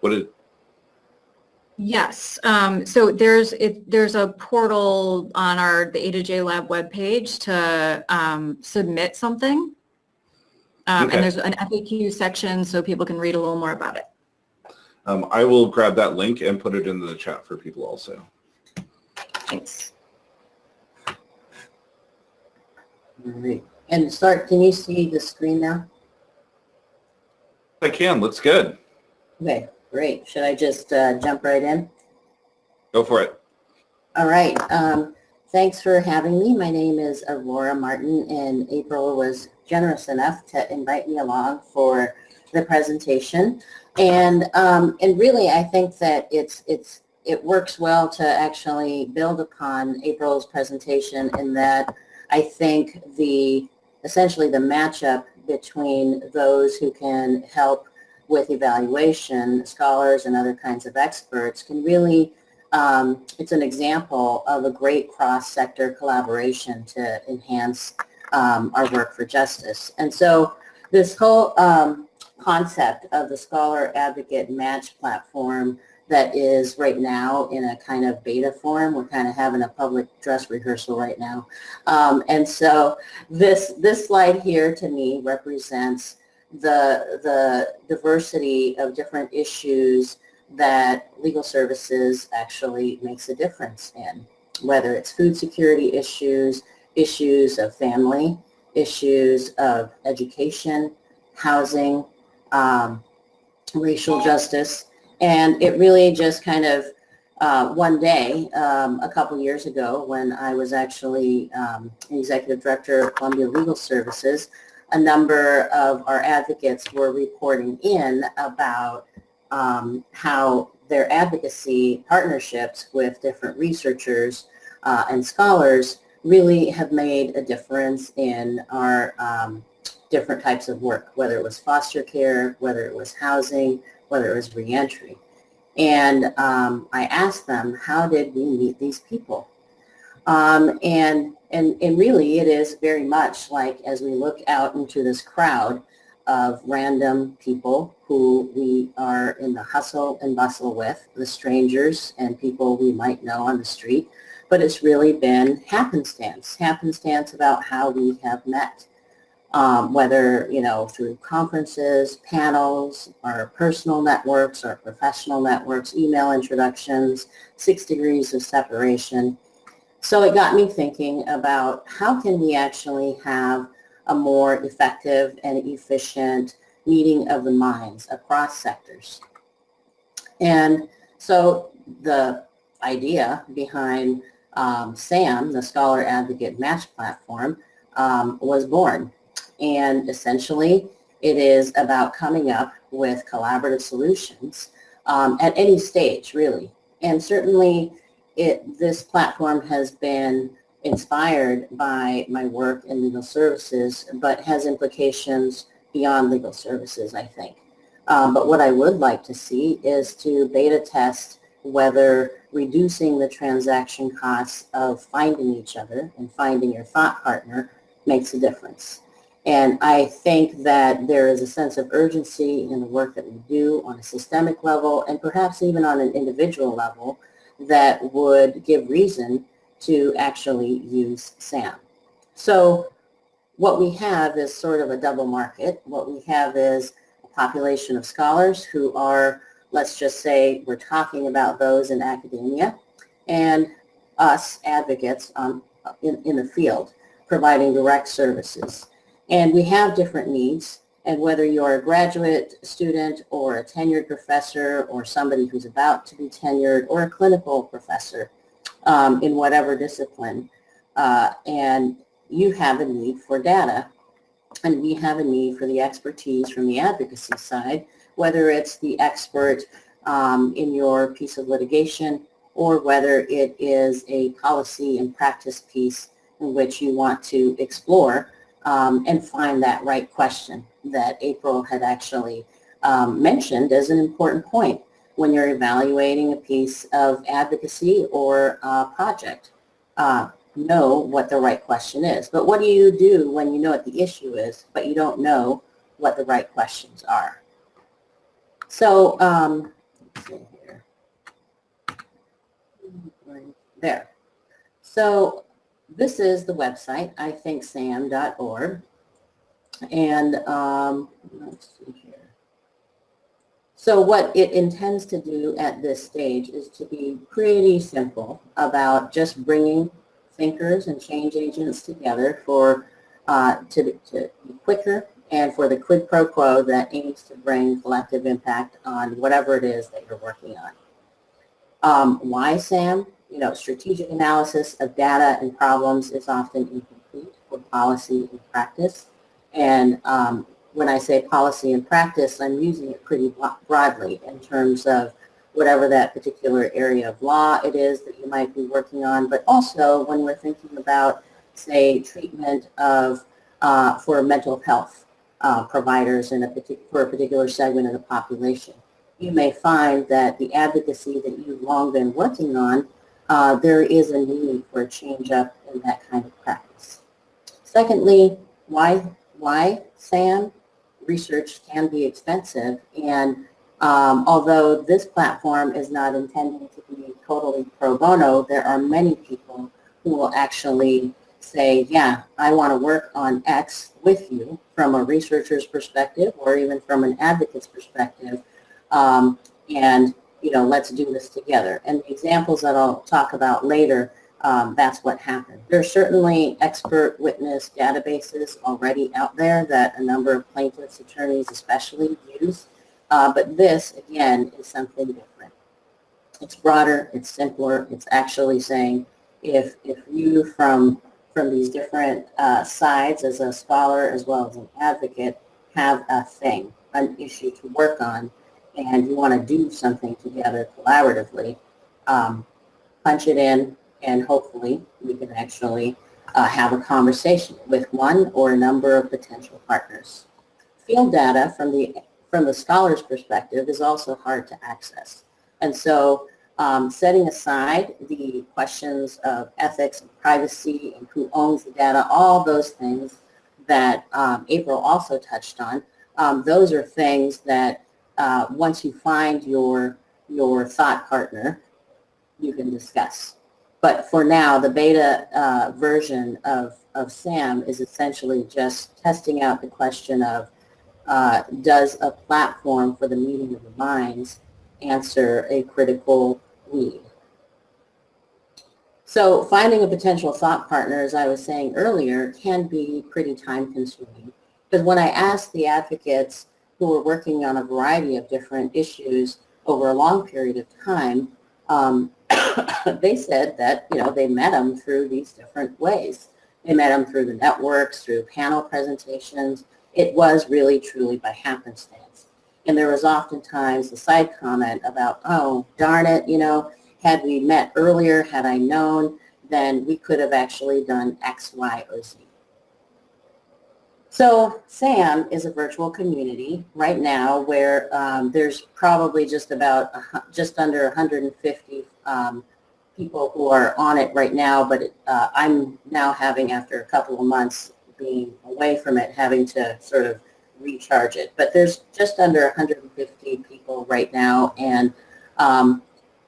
What did, Yes, um, so there's, it, there's a portal on our, the A to J Lab webpage to, um, submit something. Um, Okay. and there's an FAQ section so people can read a little more about it. Um, I will grab that link and put it into the chat for people also. Thanks. All right. And start, can you see the screen now? I can, looks good. Okay, great. Should I just uh, jump right in? Go for it. All right. Um, thanks for having me. My name is Aurora Martin, and April was generous enough to invite me along for the presentation. And um, and really, I think that it's it's it works well to actually build upon April's presentation in that I think the essentially the matchup between those who can help with evaluation, scholars and other kinds of experts can really um, it's an example of a great cross-sector collaboration to enhance um, our work for justice. And so this whole um, concept of the Scholar Advocate Match platform that is right now in a kind of beta form, we're kind of having a public dress rehearsal right now. Um, and so this, this slide here to me represents the, the diversity of different issues that legal services actually makes a difference in, whether it's food security issues, issues of family, issues of education, housing, um, racial justice. And it really just kind of, uh, one day, um, a couple years ago, when I was actually um, executive director of Columbia Legal Services, a number of our advocates were reporting in about um, how their advocacy partnerships with different researchers uh, and scholars really have made a difference in our um, different types of work, whether it was foster care, whether it was housing, whether it was reentry. And um, I asked them, how did we meet these people? Um, and, and, and really it is very much like as we look out into this crowd, of random people who we are in the hustle and bustle with, the strangers and people we might know on the street, but it's really been happenstance, happenstance about how we have met, um, whether, you know, through conferences, panels, our personal networks, our professional networks, email introductions, six degrees of separation. So it got me thinking about how can we actually have a more effective and efficient meeting of the minds across sectors. And so the idea behind um, SAM, the Scholar Advocate Match Platform, um, was born. And essentially, it is about coming up with collaborative solutions um, at any stage, really. And certainly, it, this platform has been inspired by my work in legal services, but has implications beyond legal services, I think. Um, but what I would like to see is to beta test whether reducing the transaction costs of finding each other and finding your thought partner makes a difference. And I think that there is a sense of urgency in the work that we do on a systemic level and perhaps even on an individual level that would give reason to actually use SAM. So what we have is sort of a double market. What we have is a population of scholars who are, let's just say, we're talking about those in academia, and us advocates in, in the field providing direct services. And we have different needs, And whether you're a graduate student or a tenured professor or somebody who's about to be tenured or a clinical professor um, in whatever discipline, uh, and you have a need for data, and we have a need for the expertise from the advocacy side, whether it's the expert um, in your piece of litigation or whether it is a policy and practice piece in which you want to explore um, and find that right question that April had actually um, mentioned as an important point when you're evaluating a piece of advocacy or uh, project. Uh, know what the right question is. But what do you do when you know what the issue is, but you don't know what the right questions are? So, um. There. So this is the website, ithinksam.org. And um, let's see here. So what it intends to do at this stage is to be pretty simple about just bringing thinkers and change agents together for uh, to, to be quicker and for the quid pro quo that aims to bring collective impact on whatever it is that you're working on. Um, why SAM? You know, strategic analysis of data and problems is often incomplete for policy and practice. And um, when I say policy and practice, I'm using it pretty broadly in terms of whatever that particular area of law it is that you might be working on, but also when we're thinking about, say, treatment of uh, for mental health uh, providers in a for a particular segment of the population. You may find that the advocacy that you've long been working on, uh, there is a need for a change up in that kind of practice. Secondly, why, why SAM? Research can be expensive and um, although this platform is not intended to be totally pro bono, there are many people who will actually say, yeah, I want to work on X with you from a researcher's perspective or even from an advocate's perspective. Um, and, you know, let's do this together. And the examples that I'll talk about later, um, that's what happened. There are certainly expert witness databases already out there that a number of plaintiffs, attorneys especially use. Uh, but this, again, is something different. It's broader, it's simpler, it's actually saying if, if you from from these different uh, sides as a scholar as well as an advocate have a thing, an issue to work on, and you want to do something together collaboratively, um, punch it in, and hopefully we can actually uh, have a conversation with one or a number of potential partners. Field data from the, from the scholar's perspective is also hard to access. And so um, setting aside the questions of ethics and privacy and who owns the data, all those things that um, April also touched on, um, those are things that uh, once you find your, your thought partner, you can discuss. But for now, the beta uh, version of, of SAM is essentially just testing out the question of uh, does a platform for the meeting of the minds answer a critical need. So finding a potential thought partner, as I was saying earlier, can be pretty time consuming. Because when I asked the advocates who were working on a variety of different issues over a long period of time, um, they said that, you know, they met them through these different ways. They met them through the networks, through panel presentations. It was really, truly by happenstance. And there was oftentimes a side comment about, oh, darn it, you know, had we met earlier, had I known, then we could have actually done X, Y, or Z. So SAM is a virtual community right now where um, there's probably just about, just under 150 um, people who are on it right now, but it, uh, I'm now having, after a couple of months being away from it, having to sort of recharge it. But there's just under 150 people right now, and um,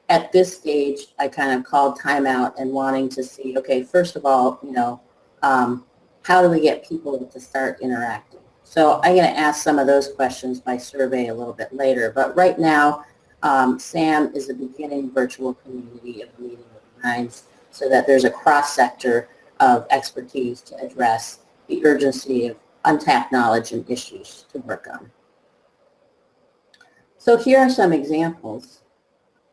at this stage, I kind of called timeout and wanting to see, okay, first of all, you know, um, how do we get people to start interacting? So I'm going to ask some of those questions by survey a little bit later. But right now, um, SAM is a beginning virtual community of meeting with minds so that there's a cross-sector of expertise to address the urgency of untapped knowledge and issues to work on. So here are some examples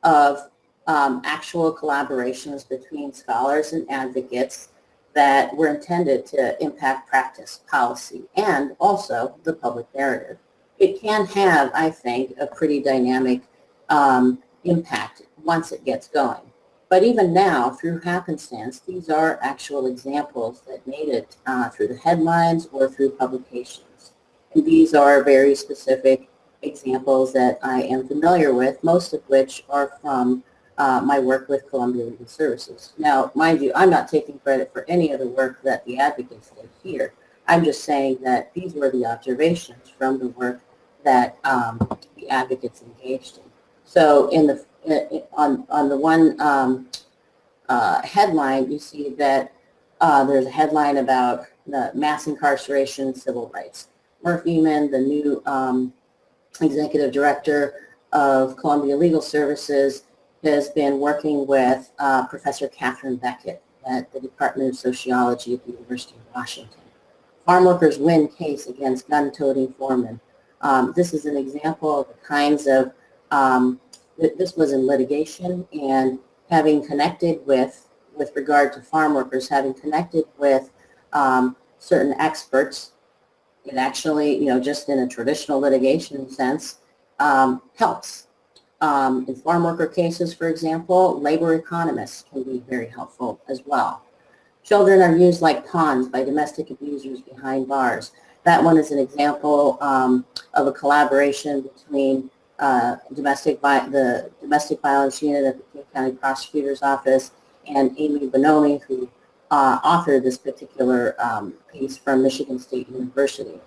of um, actual collaborations between scholars and advocates that were intended to impact practice, policy, and also the public narrative. It can have, I think, a pretty dynamic um, impact once it gets going. But even now, through happenstance, these are actual examples that made it uh, through the headlines or through publications. And these are very specific examples that I am familiar with, most of which are from uh, my work with Columbia Legal Services. Now, mind you, I'm not taking credit for any of the work that the advocates did here. I'm just saying that these were the observations from the work that um, the advocates engaged in. So in the on on the one um, uh, headline, you see that uh, there's a headline about the mass incarceration civil rights. Merf Ehman, the new um, executive director of Columbia Legal Services, has been working with uh, Professor Katherine Beckett at the Department of Sociology at the University of Washington. Farm workers win case against gun-toting foremen. Um, this is an example of the kinds of um, this was in litigation and having connected with, with regard to farm workers, having connected with um, certain experts, it actually, you know, just in a traditional litigation sense, um, helps. Um, in farm worker cases, for example, labor economists can be very helpful as well. Children are used like pawns by domestic abusers behind bars. That one is an example um, of a collaboration between uh, domestic the domestic violence unit at the King County Prosecutor's Office and Amy Bonomi, who uh, authored this particular um, piece from Michigan State University.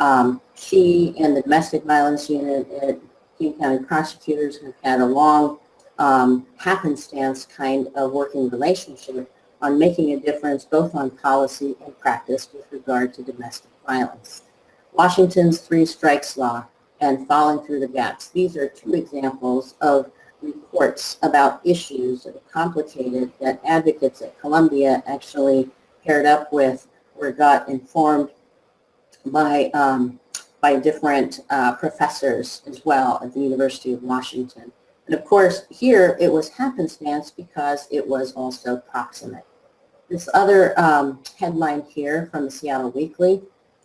Um, she and the domestic violence unit at King County Prosecutors have had a long um, happenstance kind of working relationship on making a difference both on policy and practice with regard to domestic violence. Washington's three strikes law and falling through the gaps. These are two examples of reports about issues that are complicated that advocates at Columbia actually paired up with or got informed by, um, by different uh, professors as well at the University of Washington. And of course, here it was happenstance because it was also proximate. This other um, headline here from the Seattle Weekly,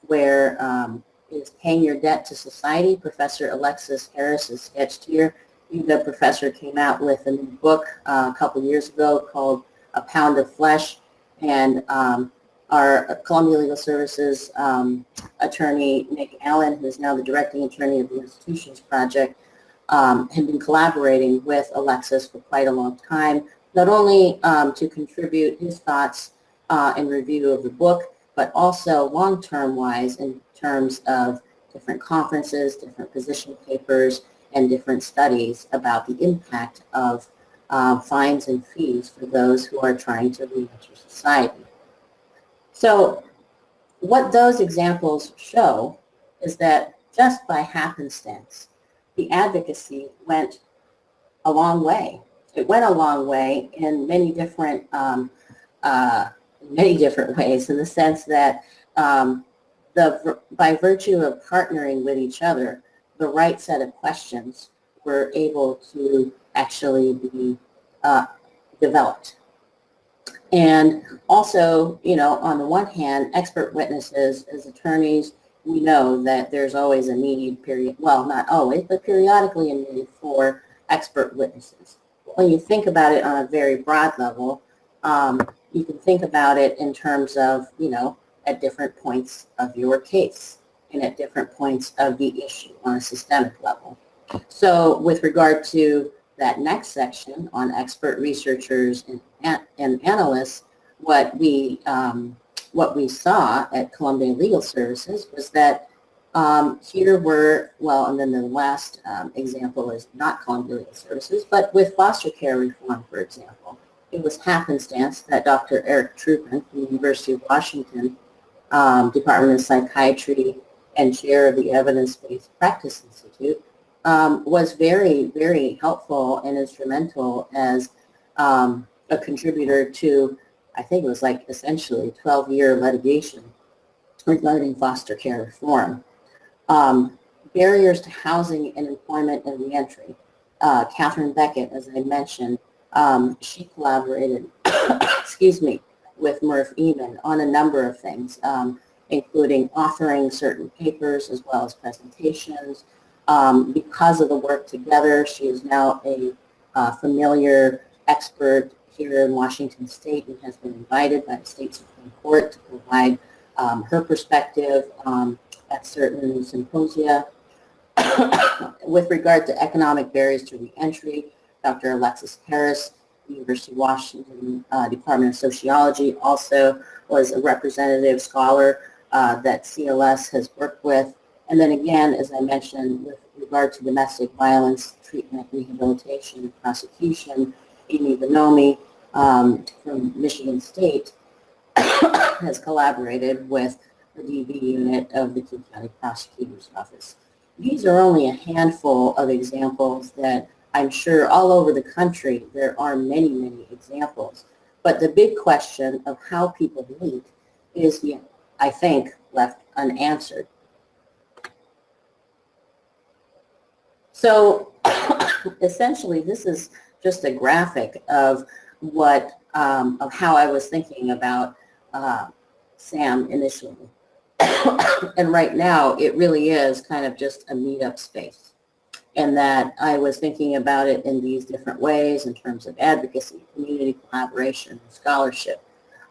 where um, is Paying Your Debt to Society. Professor Alexes Harris is sketched here. The professor came out with a new book uh, a couple years ago called A Pound of Flesh. And um, our Columbia Legal Services um, attorney, Nick Allen, who is now the directing attorney of the Institutions Project, um, had been collaborating with Alexes for quite a long time, not only um, to contribute his thoughts uh, and review of the book, but also long-term wise in terms of different conferences, different position papers, and different studies about the impact of uh, fines and fees for those who are trying to re-enter society. So what those examples show is that just by happenstance, the advocacy went a long way. It went a long way in many different um, uh, many different ways in the sense that um, the, by virtue of partnering with each other, the right set of questions were able to actually be uh, developed. And also, you know, on the one hand, expert witnesses as attorneys, we know that there's always a need, period, well, not always, but periodically a need for expert witnesses. When you think about it on a very broad level, um, you can think about it in terms of, you know, at different points of your case and at different points of the issue on a systemic level. So with regard to that next section on expert researchers and, and analysts, what we, um, what we saw at Columbia Legal Services was that um, here were, well, and then the last um, example is not Columbia Legal Services, but with foster care reform, for example. It was happenstance that Dr. Eric Trupin from the University of Washington um, Department of Psychiatry and chair of the Evidence-Based Practice Institute, um, was very, very helpful and instrumental as um, a contributor to, I think it was like essentially 12-year litigation regarding foster care reform. Um, barriers to housing and employment and reentry. Uh, Katherine Beckett, as I mentioned, um, she collaborated, excuse me, with Merf Ehman on a number of things, um, including authoring certain papers as well as presentations. Um, because of the work together, she is now a uh, familiar expert here in Washington State and has been invited by the state Supreme Court to provide um, her perspective um, at certain symposia. With regard to economic barriers to reentry, Dr. Alexes Harris, University of Washington uh, Department of Sociology, also was a representative scholar uh, that CLS has worked with. And then again, as I mentioned, with regard to domestic violence, treatment, rehabilitation, prosecution, Amy Bonomi um, from Michigan State has collaborated with the DV unit of the King County Prosecutor's Office. These are only a handful of examples that I'm sure all over the country there are many, many examples. But the big question of how people meet is, I think, left unanswered. So essentially, this is just a graphic of what, um, of how I was thinking about uh, SAM initially. and right now, it really is kind of just a meetup space. And that I was thinking about it in these different ways in terms of advocacy, community collaboration, scholarship.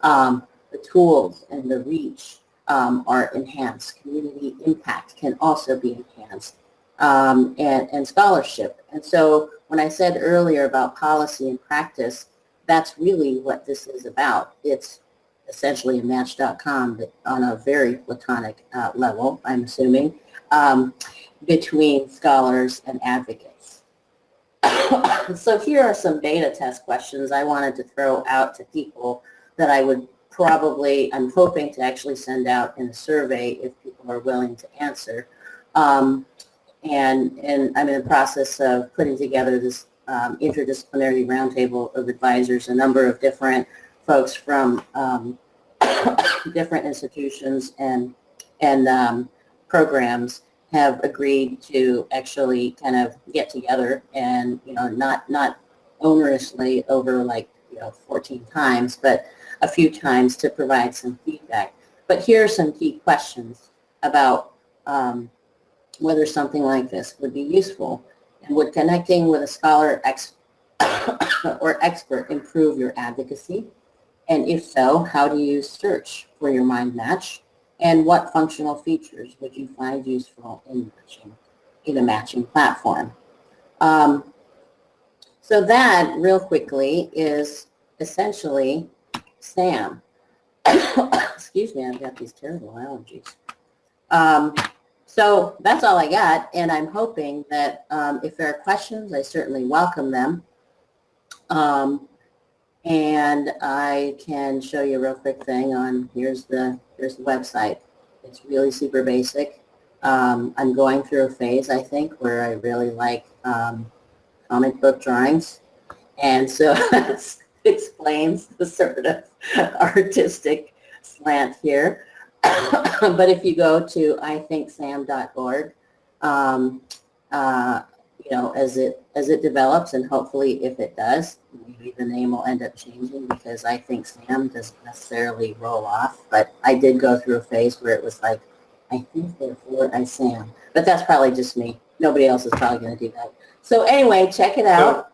Um, the tools and the reach um, are enhanced. Community impact can also be enhanced. Um, and, and scholarship. And so when I said earlier about policy and practice, that's really what this is about. It's essentially a match.com on a very platonic uh, level, I'm assuming, um, between scholars and advocates. so here are some beta test questions I wanted to throw out to people that I would probably, I'm hoping to actually send out in a survey if people are willing to answer. Um, and, and I'm in the process of putting together this um, interdisciplinary roundtable of advisors, a number of different folks from um, different institutions and, and um, programs have agreed to actually kind of get together and, you know, not, not onerously over like, you know, 14 times, but a few times to provide some feedback. But here are some key questions about um, whether something like this would be useful. And would connecting with a scholar ex or expert improve your advocacy? And if so, how do you search for your mind match? And what functional features would you find useful in matching in a matching platform? Um, so that, real quickly, is essentially SAM. Excuse me, I've got these terrible allergies. Um, so that's all I got, and I'm hoping that um, if there are questions, I certainly welcome them. Um, and I can show you a real quick thing on, here's the, here's the website. It's really super basic. Um, I'm going through a phase, I think, where I really like um, comic book drawings. And so it explains the sort of artistic slant here. but if you go to ithinksam.org, um, uh, you know, as it as it develops, and hopefully, if it does, maybe the name will end up changing because I think Sam doesn't necessarily roll off. But I did go through a phase where it was like, I think therefore I Sam, but that's probably just me. Nobody else is probably going to do that. So anyway, check it out.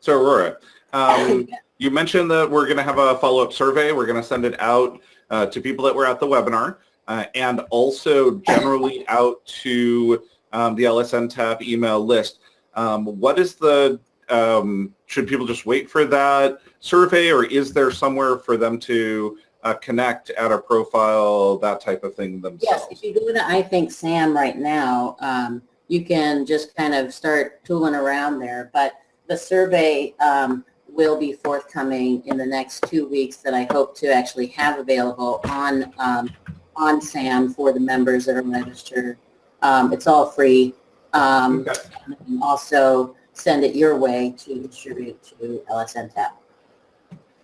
So, so Aurora, um, you mentioned that we're going to have a follow-up survey. We're going to send it out uh, to people that were at the webinar uh, and also generally out to um, the LSNTAP email list. Um, what is the, um, should people just wait for that survey or is there somewhere for them to uh, connect, add a profile, that type of thing themselves? Yes, if you go to I Think Sam right now, um, you can just kind of start tooling around there. But the survey um, will be forthcoming in the next two weeks that I hope to actually have available on um, on SAM for the members that are registered. Um, it's all free. Um, Okay. and also send it your way to distribute to LSNTAP.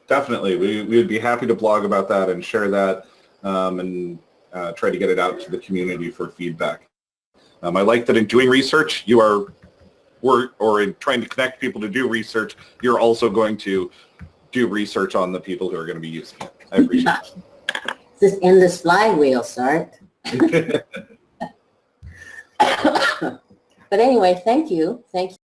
Definitely. We, we would be happy to blog about that and share that um, and uh, try to get it out to the community for feedback. Um, I like that in doing research, you are, or, or in trying to connect people to do research, you're also going to do research on the people who are going to be using it. I appreciate This in this flywheel start. it. But anyway, thank you. Thank you.